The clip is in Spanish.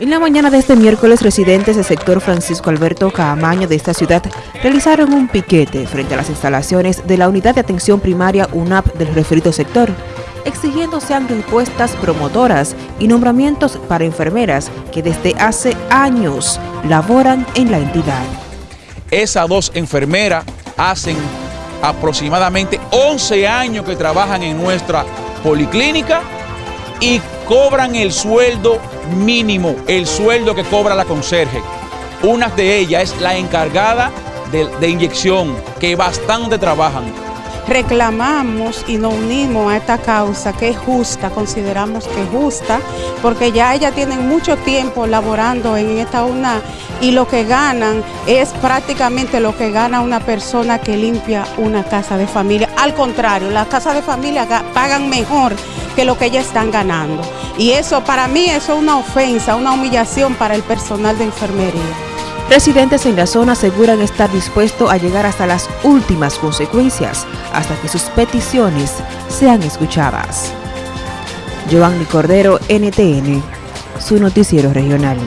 En la mañana de este miércoles, residentes del sector Francisco Alberto Caamaño de esta ciudad realizaron un piquete frente a las instalaciones de la Unidad de Atención Primaria UNAP del referido sector, exigiendo sean impuestas promotoras y nombramientos para enfermeras que desde hace años laboran en la entidad. Esas dos enfermeras hacen aproximadamente 11 años que trabajan en nuestra policlínica y cobran el sueldo mínimo, el sueldo que cobra la conserje. Una de ellas es la encargada de, de inyección, que bastante trabajan reclamamos y nos unimos a esta causa que es justa, consideramos que es justa, porque ya ellas tienen mucho tiempo laborando en esta una y lo que ganan es prácticamente lo que gana una persona que limpia una casa de familia. Al contrario, las casas de familia pagan mejor que lo que ellas están ganando. Y eso para mí eso es una ofensa, una humillación para el personal de enfermería. Residentes en la zona aseguran estar dispuestos a llegar hasta las últimas consecuencias, hasta que sus peticiones sean escuchadas. Giovanni Cordero, NTN, su noticiero regional.